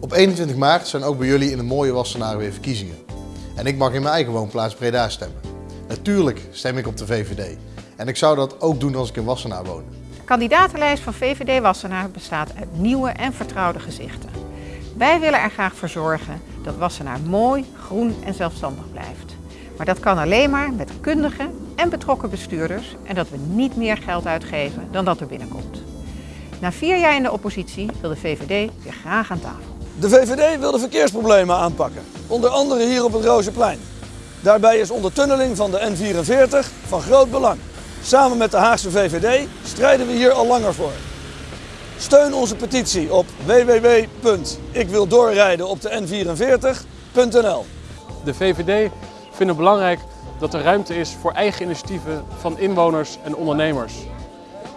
Op 21 maart zijn ook bij jullie in de mooie Wassenaar weer verkiezingen. En ik mag in mijn eigen woonplaats Breda stemmen. Natuurlijk stem ik op de VVD. En ik zou dat ook doen als ik in Wassenaar woon. De kandidatenlijst van VVD Wassenaar bestaat uit nieuwe en vertrouwde gezichten. Wij willen er graag voor zorgen dat Wassenaar mooi, groen en zelfstandig blijft. Maar dat kan alleen maar met kundige en betrokken bestuurders en dat we niet meer geld uitgeven dan dat er binnenkomt. Na vier jaar in de oppositie wil de VVD weer graag aan tafel. De VVD wil de verkeersproblemen aanpakken, onder andere hier op het Rozenplein. Daarbij is ondertunneling van de N44 van groot belang. Samen met de Haagse VVD strijden we hier al langer voor. Steun onze petitie op www.ikwildoorrijden op de N44.nl. De VVD vindt het belangrijk dat er ruimte is voor eigen initiatieven van inwoners en ondernemers.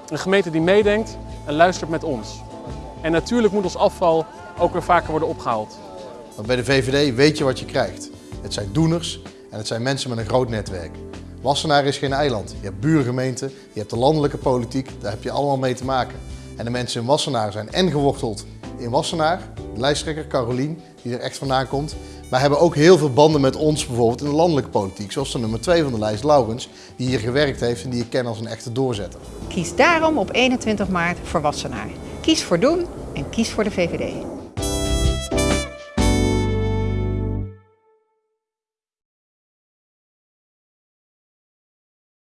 Een gemeente die meedenkt en luistert met ons. En natuurlijk moet ons afval ook weer vaker worden opgehaald. Want bij de VVD weet je wat je krijgt. Het zijn doeners en het zijn mensen met een groot netwerk. Wassenaar is geen eiland. Je hebt buurgemeenten, je hebt de landelijke politiek, daar heb je allemaal mee te maken. En de mensen in Wassenaar zijn en geworteld in Wassenaar, de lijsttrekker Carolien, die er echt vandaan komt. Maar hebben ook heel veel banden met ons bijvoorbeeld in de landelijke politiek. Zoals de nummer 2 van de lijst, Laurens, die hier gewerkt heeft en die ik ken als een echte doorzetter. Kies daarom op 21 maart voor Wassenaar. Kies voor doen en kies voor de VVD.